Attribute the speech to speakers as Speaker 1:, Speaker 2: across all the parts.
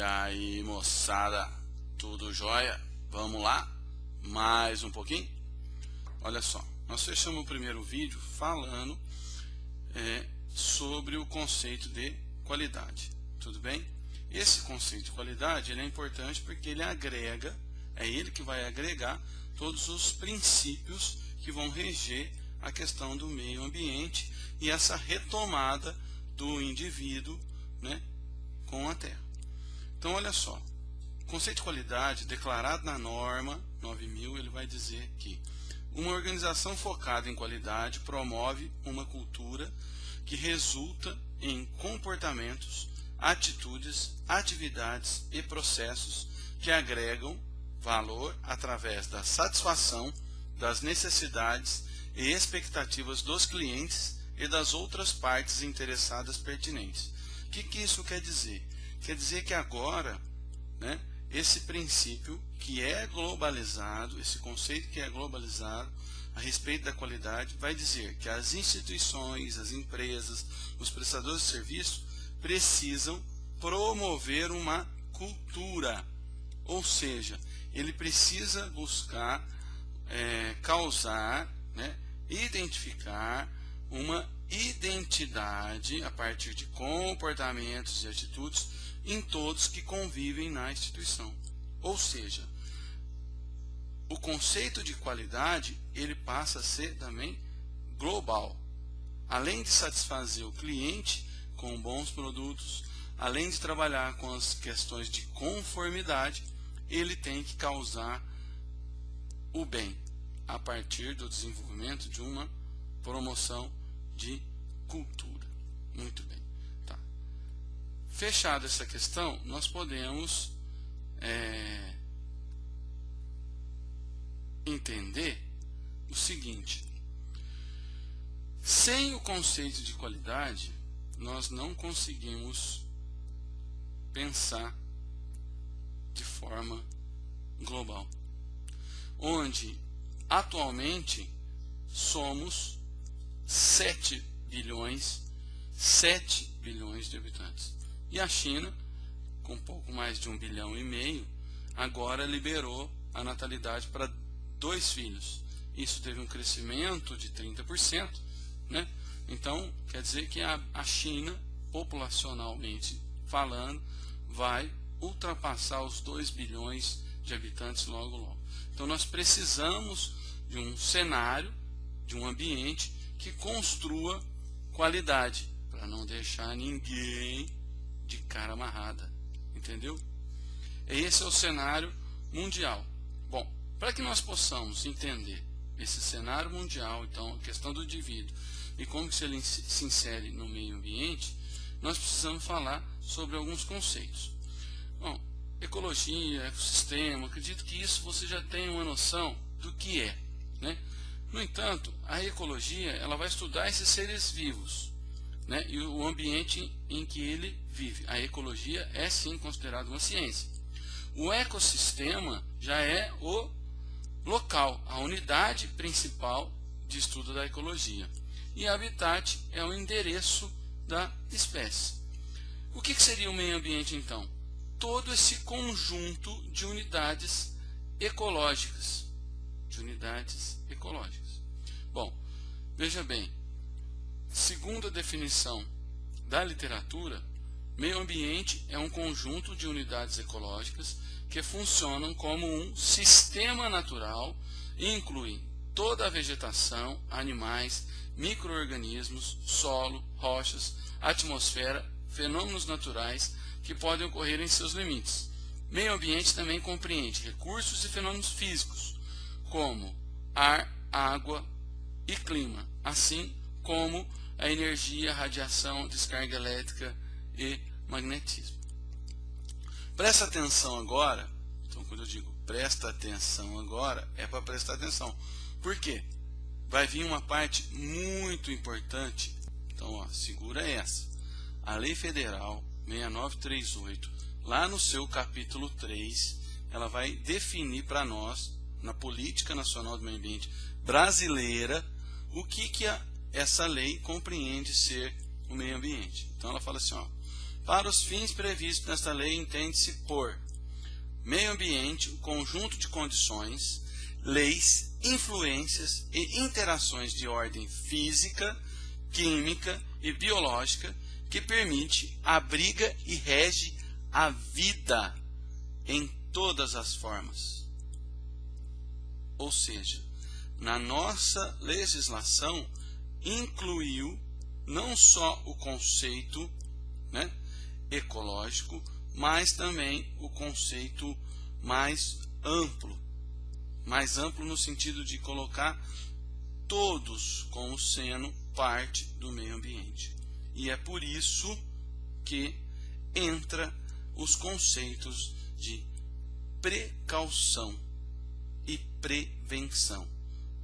Speaker 1: E aí moçada, tudo jóia? Vamos lá? Mais um pouquinho? Olha só, nós fechamos o primeiro vídeo falando é, sobre o conceito de qualidade, tudo bem? Esse conceito de qualidade ele é importante porque ele agrega, é ele que vai agregar todos os princípios que vão reger a questão do meio ambiente e essa retomada do indivíduo né, com a terra. Então, olha só, o conceito de qualidade declarado na norma 9000, ele vai dizer que uma organização focada em qualidade promove uma cultura que resulta em comportamentos, atitudes, atividades e processos que agregam valor através da satisfação das necessidades e expectativas dos clientes e das outras partes interessadas pertinentes. O que, que isso quer dizer? Quer dizer que agora, né, esse princípio que é globalizado, esse conceito que é globalizado a respeito da qualidade, vai dizer que as instituições, as empresas, os prestadores de serviço precisam promover uma cultura, ou seja, ele precisa buscar é, causar, né, identificar uma identidade a partir de comportamentos e atitudes em todos que convivem na instituição. Ou seja, o conceito de qualidade ele passa a ser também global. Além de satisfazer o cliente com bons produtos, além de trabalhar com as questões de conformidade, ele tem que causar o bem a partir do desenvolvimento de uma promoção de cultura. Muito bem. Tá. Fechada essa questão, nós podemos é, entender o seguinte. Sem o conceito de qualidade, nós não conseguimos pensar de forma global. Onde atualmente somos 7 bilhões, 7 bilhões de habitantes. E a China, com pouco mais de um bilhão e meio, agora liberou a natalidade para dois filhos. Isso teve um crescimento de 30%, né? Então, quer dizer que a, a China, populacionalmente falando, vai ultrapassar os 2 bilhões de habitantes logo logo. Então nós precisamos de um cenário, de um ambiente que construa qualidade, para não deixar ninguém de cara amarrada, entendeu? Esse é o cenário mundial. Bom, para que nós possamos entender esse cenário mundial, então, a questão do indivíduo e como que ele se insere no meio ambiente, nós precisamos falar sobre alguns conceitos. Bom, ecologia, ecossistema, acredito que isso você já tem uma noção do que é, né? No entanto, a ecologia ela vai estudar esses seres vivos né, e o ambiente em que ele vive. A ecologia é sim considerada uma ciência. O ecossistema já é o local, a unidade principal de estudo da ecologia. E habitat é o endereço da espécie. O que seria o meio ambiente então? Todo esse conjunto de unidades ecológicas de unidades ecológicas. Bom, veja bem, segundo a definição da literatura, meio ambiente é um conjunto de unidades ecológicas que funcionam como um sistema natural e incluem toda a vegetação, animais, microorganismos, solo, rochas, atmosfera, fenômenos naturais que podem ocorrer em seus limites. Meio ambiente também compreende recursos e fenômenos físicos, como ar, água e clima, assim como a energia, radiação, descarga elétrica e magnetismo. Presta atenção agora, então quando eu digo presta atenção agora, é para prestar atenção. Por quê? Vai vir uma parte muito importante, então ó, segura essa. A Lei Federal 6938, lá no seu capítulo 3, ela vai definir para nós na Política Nacional do Meio Ambiente brasileira o que, que a, essa lei compreende ser o meio ambiente. Então ela fala assim, ó, Para os fins previstos nesta lei, entende-se por meio ambiente, o conjunto de condições, leis, influências e interações de ordem física, química e biológica que permite, abriga e rege a vida em todas as formas. Ou seja, na nossa legislação incluiu não só o conceito né, ecológico, mas também o conceito mais amplo. Mais amplo no sentido de colocar todos como sendo parte do meio ambiente. E é por isso que entra os conceitos de precaução e prevenção.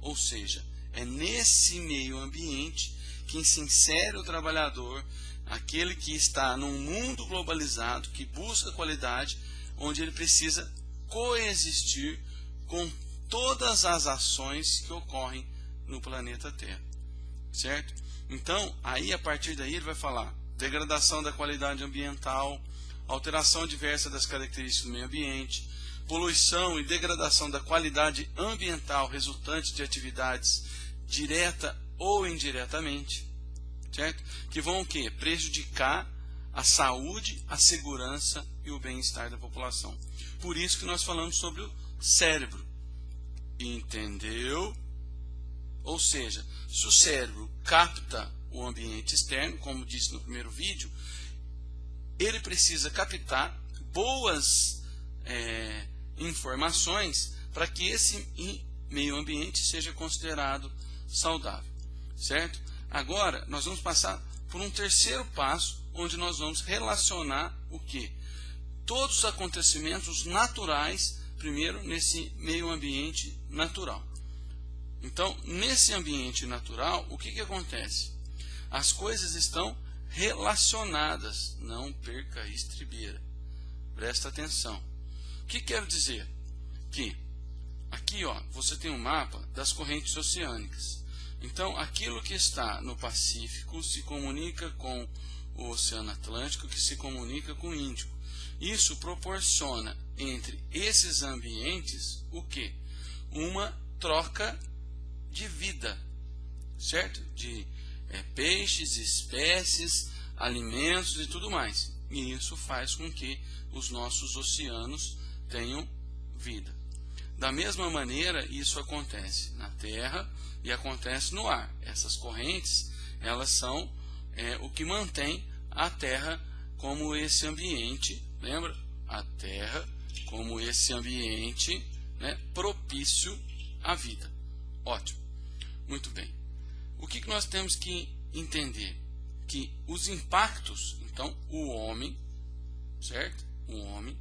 Speaker 1: Ou seja, é nesse meio ambiente que se insere o trabalhador, aquele que está num mundo globalizado, que busca qualidade, onde ele precisa coexistir com todas as ações que ocorrem no planeta Terra. Certo? Então, aí a partir daí ele vai falar degradação da qualidade ambiental, alteração diversa das características do meio ambiente, poluição e degradação da qualidade ambiental resultante de atividades direta ou indiretamente, certo? Que vão o quê? Prejudicar a saúde, a segurança e o bem-estar da população. Por isso que nós falamos sobre o cérebro. Entendeu? Ou seja, se o cérebro capta o ambiente externo, como disse no primeiro vídeo, ele precisa captar boas informações para que esse meio ambiente seja considerado saudável, certo? Agora, nós vamos passar por um terceiro passo, onde nós vamos relacionar o que? Todos os acontecimentos naturais, primeiro, nesse meio ambiente natural. Então, nesse ambiente natural, o que, que acontece? As coisas estão relacionadas. Não perca a estribeira. Presta atenção. Que quero dizer? Que aqui ó, você tem um mapa das correntes oceânicas. Então, aquilo que está no Pacífico se comunica com o Oceano Atlântico, que se comunica com o Índico. Isso proporciona entre esses ambientes o que? Uma troca de vida, certo? De é, peixes, espécies, alimentos e tudo mais. E isso faz com que os nossos oceanos tenham vida. Da mesma maneira, isso acontece na Terra e acontece no ar. Essas correntes, elas são é, o que mantém a Terra como esse ambiente, lembra? A Terra como esse ambiente né, propício à vida. Ótimo. Muito bem. O que, que nós temos que entender? Que os impactos, então, o homem, certo? O homem,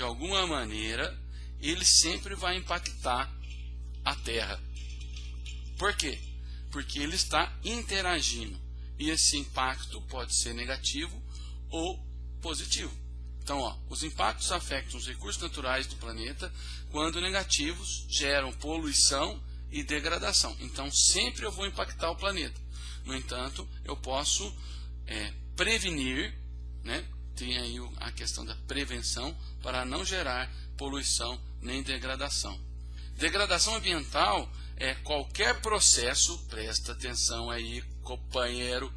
Speaker 1: de alguma maneira, ele sempre vai impactar a Terra. Por quê? Porque ele está interagindo. E esse impacto pode ser negativo ou positivo. Então, ó, os impactos afetam os recursos naturais do planeta, quando negativos geram poluição e degradação. Então, sempre eu vou impactar o planeta. No entanto, eu posso é, prevenir? Tem aí a questão da prevenção, para não gerar poluição nem degradação. Degradação ambiental é qualquer processo, presta atenção aí, companheiro,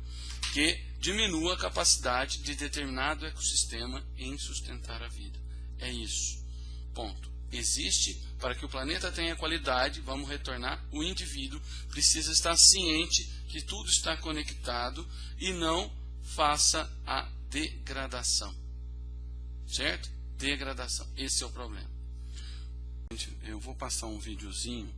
Speaker 1: que diminua a capacidade de determinado ecossistema em sustentar a vida. É isso. Ponto. Existe para que o planeta tenha qualidade, vamos retornar, o indivíduo precisa estar ciente que tudo está conectado e não faça a degradação. Certo? Degradação. Esse é o problema. Eu vou passar um videozinho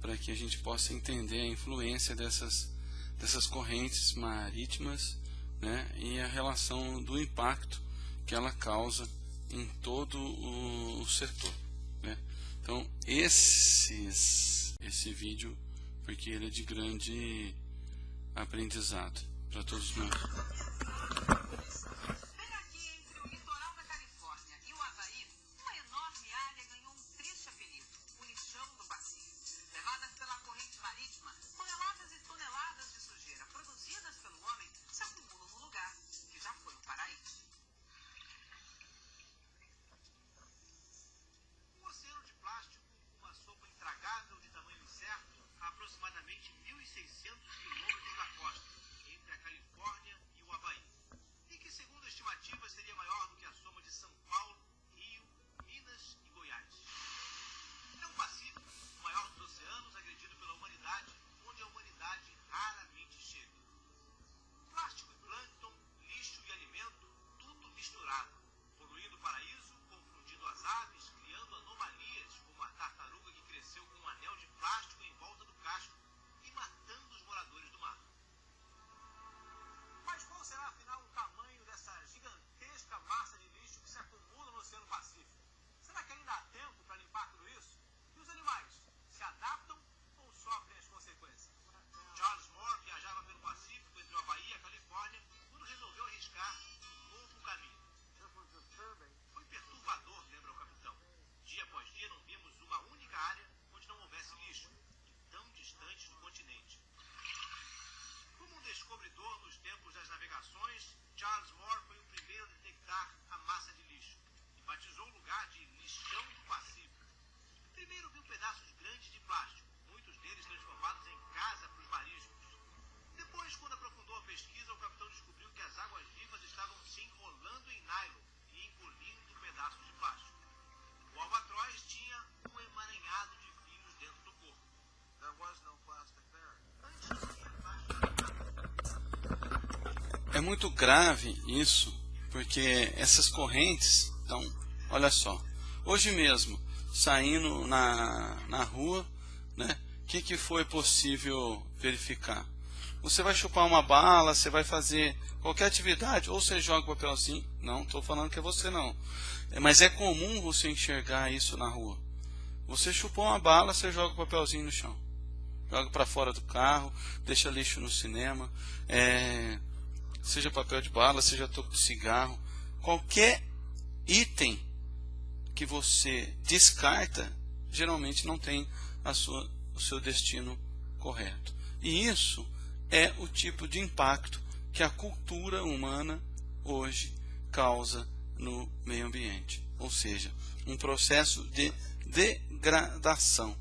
Speaker 1: para que a gente possa entender a influência dessas, dessas correntes marítimas né, e a relação do impacto que ela causa em todo o, setor. Né? Então, esses, esse vídeo, porque ele é de grande aprendizado para todos nós.
Speaker 2: Pedaços grandes de plástico, muitos deles transformados em casa para os mariscos. Depois, quando aprofundou a pesquisa, o capitão descobriu que as águas vivas estavam se enrolando em nylon e engolindo pedaços de plástico. O albatroz tinha um emaranhado de fios dentro do corpo. There was no plastic there.
Speaker 1: É muito grave isso, porque essas correntes, então, olha só, hoje mesmo, saindo na, na rua, né, o que, que foi possível verificar? Você vai chupar uma bala, você vai fazer qualquer atividade, ou você joga o papelzinho, não estou falando que é você não, É, mas é comum você enxergar isso na rua. Você chupou uma bala, você joga o papelzinho no chão. Joga para fora do carro, deixa lixo no cinema, é, seja papel de bala, seja toco de cigarro, qualquer item que você descarta, geralmente não tem sua, o seu destino correto. E isso é o tipo de impacto que a cultura humana hoje causa no meio ambiente, ou seja, um processo de degradação.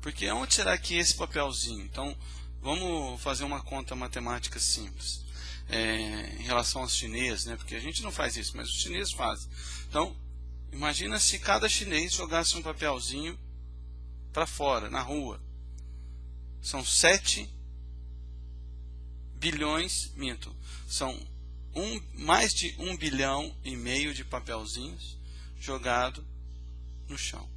Speaker 1: Porque onde será que esse papelzinho? Então, vamos fazer uma conta matemática simples. É, em relação aos chineses, né? porque a gente não faz isso, mas os chineses fazem. Então, imagina se cada chinês jogasse um papelzinho para fora, na rua. São 7 bilhões, minto, são um, mais de um bilhão e meio de papelzinhos jogado no chão.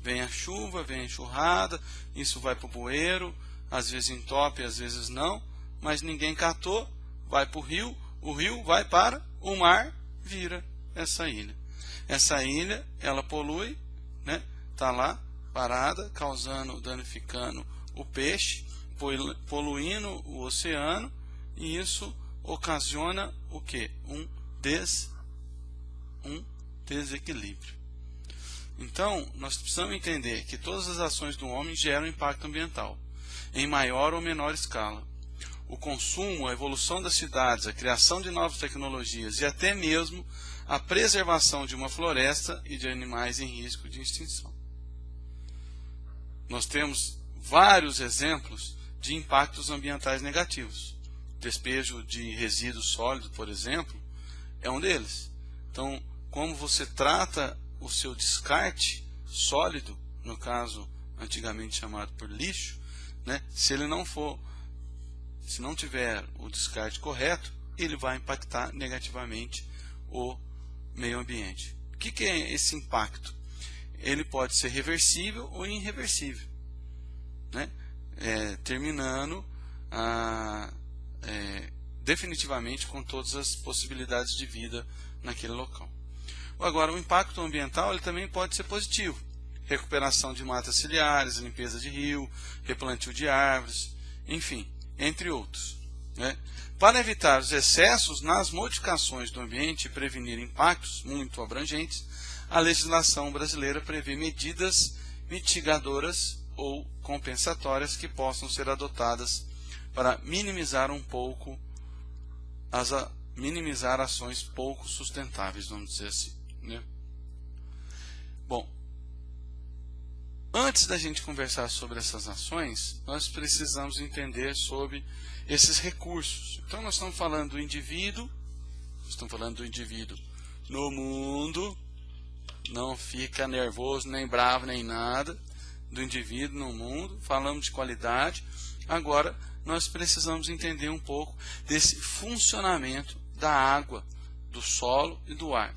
Speaker 1: Vem a chuva, vem a enxurrada, isso vai para o bueiro, às vezes entope, às vezes não, mas ninguém catou, vai para o rio, o rio vai para o mar, vira essa ilha. Essa ilha, ela polui, né? Tá lá parada, causando, danificando o peixe, poluindo o oceano, e isso ocasiona o que? Um, des, um desequilíbrio. Então, nós precisamos entender que todas as ações do homem geram impacto ambiental, em maior ou menor escala. O consumo, a evolução das cidades, a criação de novas tecnologias e até mesmo a preservação de uma floresta e de animais em risco de extinção. Nós temos vários exemplos de impactos ambientais negativos. Despejo de resíduos sólidos, por exemplo, é um deles. Então, como você trata o seu descarte sólido, no caso antigamente chamado por lixo, né, se ele não for, se não tiver o descarte correto, ele vai impactar negativamente o meio ambiente. O que, que é esse impacto? Ele pode ser reversível ou irreversível, né? É, terminando a, é, definitivamente com todas as possibilidades de vida naquele local. Agora, o impacto ambiental ele também pode ser positivo. Recuperação de matas ciliares, limpeza de rio, replantio de árvores, enfim, entre outros. Né? Para evitar os excessos nas modificações do ambiente e prevenir impactos muito abrangentes, a legislação brasileira prevê medidas mitigadoras ou compensatórias que possam ser adotadas para minimizar um pouco as minimizar ações pouco sustentáveis, vamos dizer assim. Né? Antes da gente conversar sobre essas ações, nós precisamos entender sobre esses recursos. Então, nós estamos falando do indivíduo, estamos falando do indivíduo no mundo, não fica nervoso, nem bravo, nem nada, do indivíduo no mundo, falamos de qualidade. Agora, nós precisamos entender um pouco desse funcionamento da água, do solo e do ar.